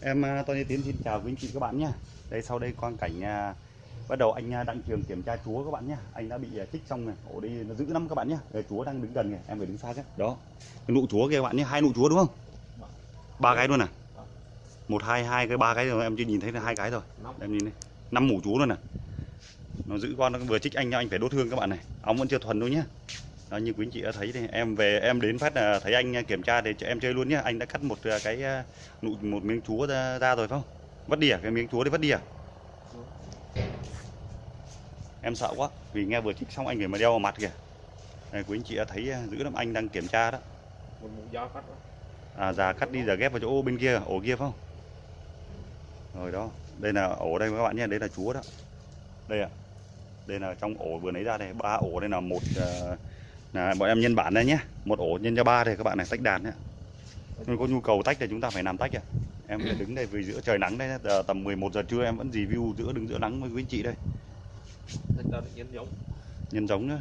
Em à, Tony Tiến xin chào quý anh chị các bạn nhé. Đây sau đây quang cảnh à, bắt đầu anh à, Đặng Trường kiểm tra chúa các bạn nhé. Anh đã bị à, chích xong này, ổ đi nó giữ lắm các bạn nhé. Đây, chúa đang đứng gần này, em phải đứng xa chứ. Đó, cái nụ chúa kia các bạn nhé, hai nụ chúa đúng không? Ba cái luôn à? Một hai hai cái ba cái rồi em chưa nhìn thấy là hai cái rồi. Em nhìn đây, năm mủ chúa luôn nè. Nó giữ con nó vừa chích anh nhau, anh phải đốt thương các bạn này. Ống vẫn chưa thuần đâu nhé. Đó, như quý anh chị đã thấy thì em về em đến phát là thấy anh kiểm tra thì cho em chơi luôn nhé anh đã cắt một à, cái à, nụ một miếng chúa ra, ra rồi phải không? Vất đi à? Cái miếng chúa đấy vất đi à? Em sợ quá vì nghe vừa chích xong anh người mà đeo vào mặt kìa. Này quý anh chị đã thấy à, giữ lắm anh đang kiểm tra đó. Một mũ dao cắt đó. à già cắt đi giờ ghép vào chỗ bên kia ổ kia phải không? Rồi đó đây là ổ đây các bạn nhé đây là chúa đó. Đây ạ. Đây là trong ổ vừa lấy ra đây ba ổ đây là một à, là bọn em nhân bản đây nhé. Một ổ nhân cho ba đây các bạn này tách đàn nhé nếu có nhu cầu tách thì chúng ta phải làm tách à em phải đứng đây vì giữa trời nắng đây giờ tầm 11 giờ trưa em vẫn review giữa đứng giữa nắng với quý anh chị đây. Nhân giống. nhân giống nữa.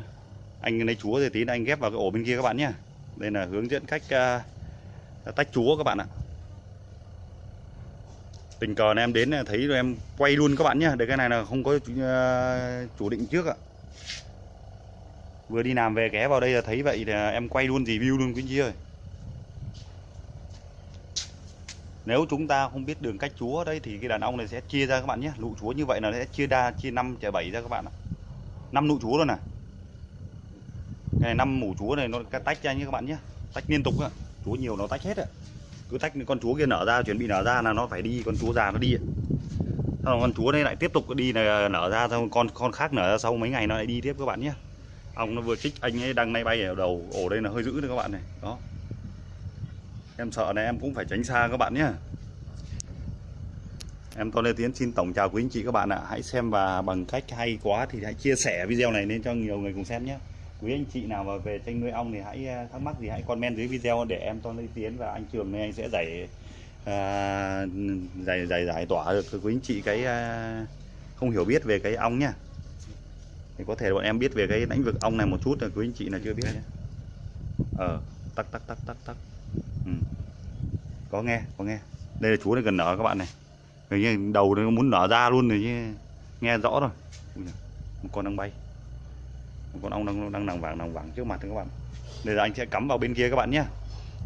Anh lấy chúa thì tí nữa anh ghép vào cái ổ bên kia các bạn nhé. Đây là hướng dẫn cách à, tách chúa các bạn ạ. Tình cờ này em đến là thấy rồi em quay luôn các bạn nhé. Đây cái này là không có chủ, à, chủ định trước ạ vừa đi làm về ghé vào đây là thấy vậy thì em quay luôn review luôn, quý anh chị ơi. Nếu chúng ta không biết đường cách chúa đấy thì cái đàn ông này sẽ chia ra các bạn nhé. Nụ chúa như vậy là sẽ chia đa, chia năm, chia bảy ra các bạn ạ. Năm nụ chúa luôn này cái này năm mủ chúa này nó tách ra như các bạn nhé. Tách liên tục ạ chúa nhiều nó tách hết ạ cứ tách con chúa kia nở ra, chuẩn bị nở ra là nó phải đi, con chúa già nó đi sau con chúa này lại tiếp tục đi là nở ra, xong con con khác nở ra sau mấy ngày nó lại đi tiếp các bạn nhé ong nó vừa chích anh ấy đang nay bay ở đầu ổ đây là hơi dữ đấy các bạn này. Đó. Em sợ này em cũng phải tránh xa các bạn nhé em Tôn Lê Tiến xin tổng chào quý anh chị các bạn ạ. Hãy xem và bằng cách hay quá thì hãy chia sẻ video này lên cho nhiều người cùng xem nhé quý anh chị nào mà về tranh nuôi ong thì hãy ờ, thắc mắc gì hãy comment dưới video để em Tôn Lê Tiến và anh Trường này anh sẽ giải à, giải giải giải tỏa được. Quý anh chị cái à, không hiểu biết về cái ong nhá thì có thể bọn em biết về cái lĩnh vực ong này một chút là quý anh chị là chưa biết nhé. Ờ tắc tắc tắc tắc tắc. Ừ. có nghe có nghe. Đây là chú này gần nở các bạn này. Hình như đầu nó muốn nở ra luôn rồi chứ nghe rõ rồi. Ui giời, một con đang bay. Một con ong đang đang nằm vàng nằm vàng trước mặt các bạn. Đây là anh sẽ cắm vào bên kia các bạn nhé.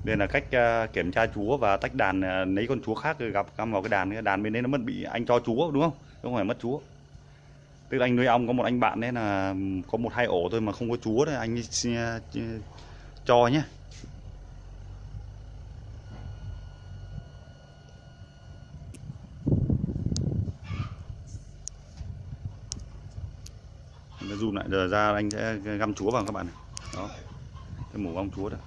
Đây là cách à, kiểm tra chúa và tách đàn à, lấy con chúa khác rồi gặp cắm vào cái đàn cái đàn bên đấy nó mất bị anh cho chúa đúng không? Không phải mất chúa tức là anh nuôi ong có một anh bạn đấy là có một hai ổ thôi mà không có chúa đấy anh à, cho nhé nó zoom lại, giờ ra anh sẽ găm chúa vào các bạn này. Đó. Cái mủ ong chúa đó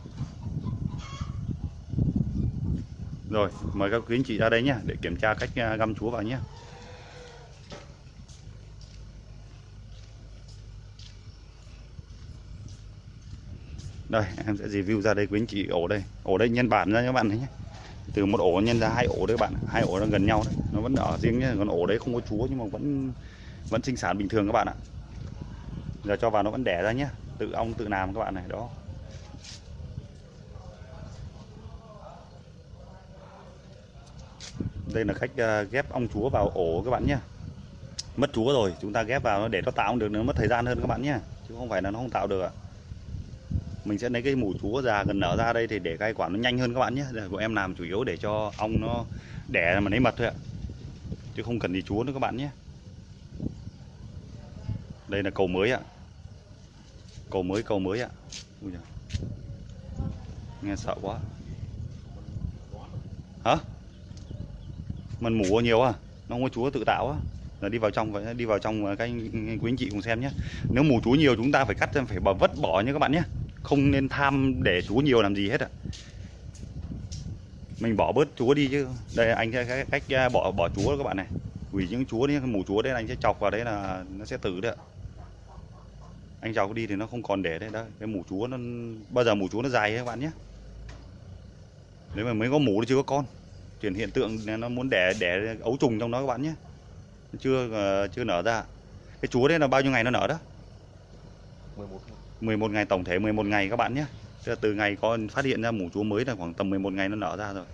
rồi, mời các quý anh chị ra đây nhé để kiểm tra cách à, găm chúa vào nhé đây, em sẽ review ra đây quý anh chị, ổ đây. Ổ đây, nhân bản ra các bạn thấy nhé. Từ một ổ nhân ra hai ổ đấy các bạn hai ổ nó gần nhau đấy. Nó vẫn ở riêng nhé. Còn ổ đấy không có chúa nhưng mà vẫn vẫn sinh sản bình thường các bạn ạ. Giờ cho vào nó vẫn đẻ ra nhé. Tự ong, tự làm các bạn này, đó. Đây là cách à, ghép ong chúa vào ổ các bạn nhé. Mất chúa rồi, chúng ta ghép vào nó để nó tạo được, nó mất thời gian hơn các bạn nhé. Chứ không phải là nó không tạo được ạ mình sẽ lấy cái mù chúa già gần nở ra đây thì để cây quả nó nhanh hơn các bạn nhé. Của em làm chủ yếu để cho ong nó đẻ mà lấy mật thôi ạ. Chứ không cần gì chúa nữa các bạn nhé. Đây là cầu mới ạ. Cầu mới cầu mới ạ. Ui giời. nghe sợ quá. Hả? Mình mủ nhiều à? Nó không có chúa tự tạo á. Là đi vào trong vậy đi vào trong các anh, quý anh chị cùng xem nhé. Nếu mù chúa nhiều chúng ta phải cắt phải bỏ vất bỏ nha các bạn nhé không nên tham để chúa nhiều làm gì hết ạ. Mình bỏ bớt chúa đi chứ. Đây, anh sẽ cách à, bỏ bỏ chúa các bạn này. Hủy những chúa đi mù chúa đấy anh sẽ chọc vào đấy là nó sẽ tử đấy ạ. Anh chọc đi thì nó không còn để đấy. Đó, cái mù chúa nó, bao giờ mù chúa nó dài ấy các bạn nhé. Nếu mà mới có mù thì chưa có con. Chuyển hiện tượng nó muốn đẻ đẻ ấu trùng trong đó các bạn nhé. Chưa à, chưa nở ra. Cái chúa đấy là bao nhiêu ngày nó nở đó? 11 ngày. 11 ngày tổng thể 11 ngày các bạn nhé. Tức là từ ngày con phát hiện ra mủ chúa mới là khoảng tầm 11 ngày nó nở ra rồi.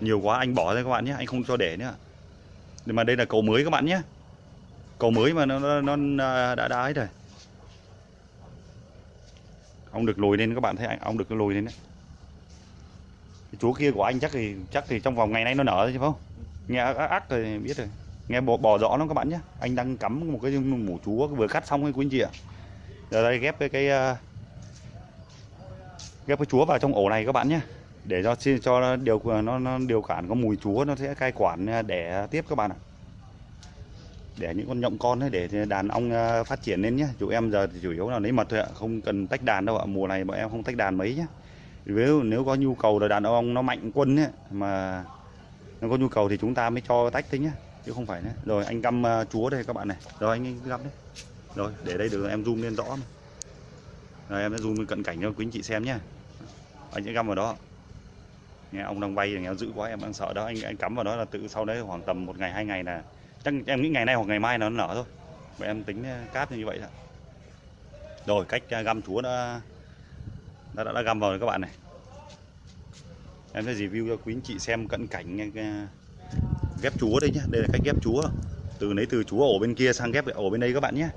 Nhiều quá anh bỏ ra các bạn nhé anh không cho để nữa. Nhưng mà đây là cầu mới các bạn nhé. Cầu mới mà nó nó, nó đã đã ấy rồi. Ông được lùi lên các bạn thấy anh ông được lùi lên đấy. Cái chúa kia của anh chắc thì chắc thì trong vòng ngày nay nó nở rồi chứ không? Nghe ác ác rồi biết rồi nghe bò, bò rõ lắm các bạn nhé. Anh đang cắm một cái mủ chúa vừa cắt xong ấy quý anh chị ạ giờ đây ghép cái cái ờ, ghép cái chúa vào trong ổ này các bạn nhé. Để cho cho điều nó, nó điều khiển có mùi chúa nó sẽ cai quản ờ, để tiếp các bạn ạ. Để những con nhộng con ấy để đàn ong ờ, phát triển lên nhé. Chủ em giờ thì chủ yếu là lấy mật thôi ạ không cần tách đàn đâu ạ. Mùa này bọn em không tách đàn mấy nhé. Nếu nếu có nhu cầu là đàn ong nó mạnh quân ấy mà nó có nhu cầu thì chúng ta mới cho tách thế nhé chứ không phải nữa rồi anh găm à, chúa đây các bạn này. Rồi anh găm đấy. Rồi để đây được em zoom lên rõ mà. rồi em sẽ zoom lên cận cảnh cho quý anh chị xem nhé. Anh sẽ găm vào đó. Nghe ông đang bay nghe dữ quá em đang sợ đó. Anh anh cắm vào đó là tự sau đấy khoảng tầm một ngày hai ngày là chắc em nghĩ ngày nay hoặc ngày mai nó nở thôi. Vậy em tính à, cáp như vậy đó. Rồi cách à, găm chúa đã đã, đã, đã găm vào rồi các bạn này. Em sẽ review cho quý anh chị xem cận cảnh uh, ghép chúa đây nhé đây là cách ghép chúa. Từ lấy từ chúa ổ bên kia sang ghép ổ bên đây các bạn nhé.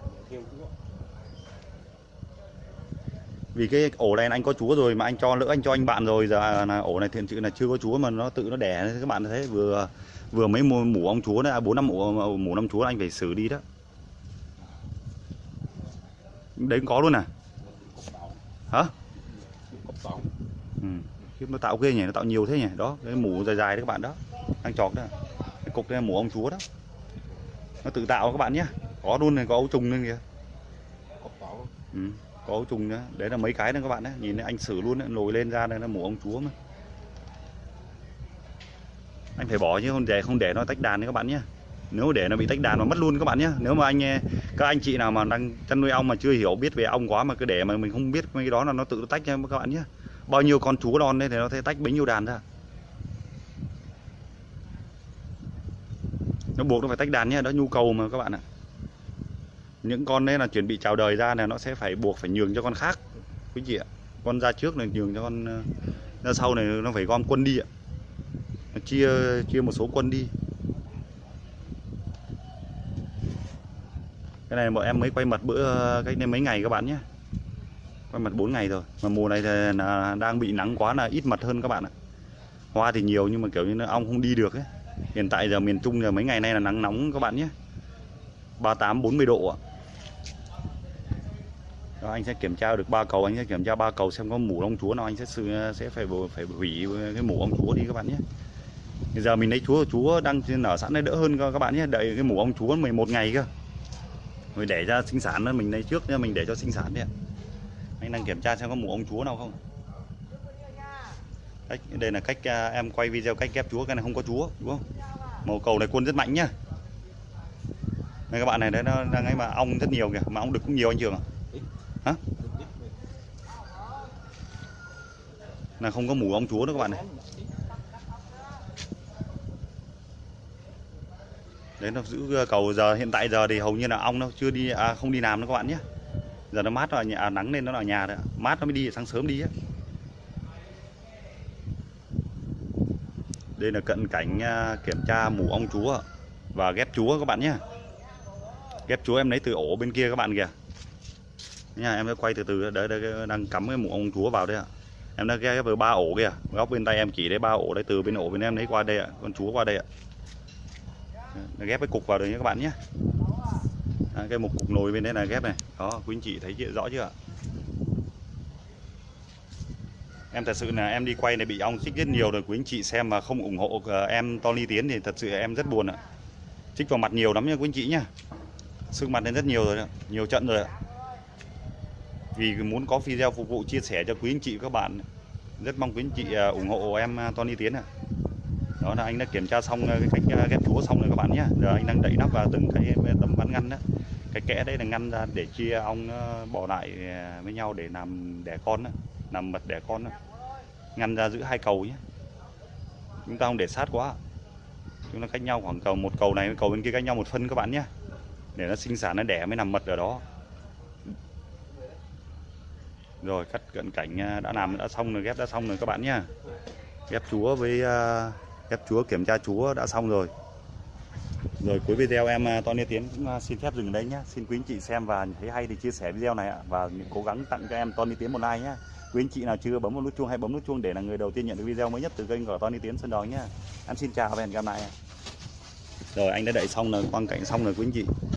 Vì cái ổ này anh có chúa rồi mà anh cho lỡ anh cho anh bạn rồi, giờ là ổ này thiện sự là chưa có chúa mà nó tự nó đẻ các bạn thấy vừa vừa mấy mùa mủ ong chúa đấy à, bốn năm mủ mủ năm chúa anh phải xử đi đó. Đấy có luôn à? Hả? Ừ. Nó tạo ghê nhỉ, nó tạo nhiều thế nhỉ. Đó, cái mủ dài dài đấy các bạn đó, đang chọc đó cái cục là mủ ong chúa đó. Nó tự tạo các bạn nhé. Có luôn này có ấu trùng lên kìa. Ừ. có ấu trùng nữa. Đấy là mấy cái đó các bạn đấy. Nhìn thấy anh xử luôn đấy, nồi lên ra đây là mủ ong chúa mà. Anh phải bỏ chứ không để không để nó tách đàn đấy các bạn nhé. Nếu để nó bị tách đàn mà mất luôn các bạn nhé. Nếu mà anh các anh chị nào mà đang chăn nuôi ong mà chưa hiểu biết về ong quá mà cứ để mà mình không biết mấy cái đó là nó tự tách nha các bạn nhé. Bao nhiêu con chú đòn đây thì nó sẽ tách bấy nhiêu đàn ra nó buộc nó phải tách đàn nhé, đó nhu cầu mà các bạn ạ. Những con đấy là chuẩn bị chào đời ra là nó sẽ phải buộc phải nhường cho con khác. Quý chị ạ, con ra trước là nhường cho con ờ, ra sau này, nó phải gom quân đi ạ. Nó chia chia một số quân đi. Cái này bọn em mới quay mật bữa ờ, cách đây mấy ngày các bạn nhé. Quay mật 4 ngày rồi, mà mùa này thì là, đang bị nắng quá là ít mật hơn các bạn ạ. Hoa thì nhiều nhưng mà kiểu như nó ong không đi được ấy hiện tại giờ miền Trung giờ mấy ngày nay là nắng nóng các bạn nhé. 38 40 độ ạ. Đó, anh sẽ kiểm tra được ba cầu anh sẽ kiểm tra ba cầu xem có mủ ong chúa nào anh sẽ sẽ phải phải hủy cái mủ ong chúa đi các bạn nhé. Bây giờ mình lấy chúa chúa đang nở sẵn đây đỡ hơn các bạn nhé. Đợi cái mủ ong chúa 11 ngày cơ. Rồi để ra sinh sản mình lấy trước mình để cho sinh sản đi ạ. Anh đang kiểm tra xem có mủ ong chúa nào không cách đây là cách à, em quay video cách ghép chúa cái này không có chúa đúng không? Màu cầu này quân rất mạnh nhá. Đây các bạn này đấy nó đang ấy mà ong rất nhiều kìa mà ong đực cũng nhiều anh trường à? Hả? là không có mủ ong chúa nữa các bạn này. Đấy nó giữ à, cầu giờ hiện tại giờ thì hầu như là ong nó chưa đi à, không đi làm nữa các bạn nhé giờ nó mát rồi nhà à, nắng lên nó ở nhà rồi mát nó mới đi sáng sớm đi á. Đây là cận cảnh à, kiểm tra mù ong chúa và ghép chúa các bạn nhé. Ghép chúa em lấy từ ổ bên kia các bạn kìa. Nha em sẽ quay từ từ đấy, đấy đang cắm cái mù ong chúa vào đây ạ. Em đã ghép vào ba ổ kìa góc bên tay em chỉ đấy ba ổ đấy từ bên ổ bên em lấy qua đây ạ con chúa qua đây ạ. Ghép cái cục vào đây nhé các bạn nhé. À, cái một cục nồi bên đây là ghép này. Đó quý anh chị thấy rõ chưa ạ? Em thật sự là em đi quay này bị ong chích rất nhiều rồi, quý anh chị xem mà không ủng hộ ờ, em Tony Tiến thì thật sự em rất buồn ạ. Chích vào mặt nhiều lắm nha, quý anh chị nhá. Sưng mặt lên rất nhiều rồi đó. nhiều trận rồi ạ. Vì muốn có video phục vụ chia sẻ cho quý anh chị các bạn, rất mong quý anh chị ờ, ủng hộ em ờ, Tony Tiến ạ. Đó là anh đã kiểm tra xong cái cách ghép chúa xong rồi các bạn nhé giờ anh đang đậy nắp vào từng cái tấm ván ngăn đó. Cái kẽ đấy là ngăn ra để chia ong bỏ lại với nhau để làm đẻ con đó làm mật đẻ con đó. ngăn ra giữ hai cầu nhé. Chúng ta không để sát quá. Chúng ta cách nhau khoảng cầu, một cầu này với cầu bên kia cách nhau một phân các bạn nhé. Để nó sinh sản, nó đẻ mới nằm mật ở đó. Rồi, cắt cận cảnh à, đã làm, đã xong rồi, ghép đã xong rồi các bạn nhé. Ghép chúa với à, ghép chúa, kiểm tra chúa đã xong rồi. Rồi, cuối video em à, Tony Tiến cũng xin phép dừng đấy nhé. Xin quý anh chị xem và thấy hay thì chia sẻ video này ạ. Và cố gắng tặng cho em Tony Tiến một like nhé quý anh chị nào chưa bấm vào nút chuông hay bấm nút chuông để là người đầu tiên nhận được video mới nhất từ kênh của Tony Tiến Sơn Đói nhé em xin chào và hẹn gặp lại. Rồi, anh đã đẩy xong rồi, quang cảnh xong rồi, quý anh chị.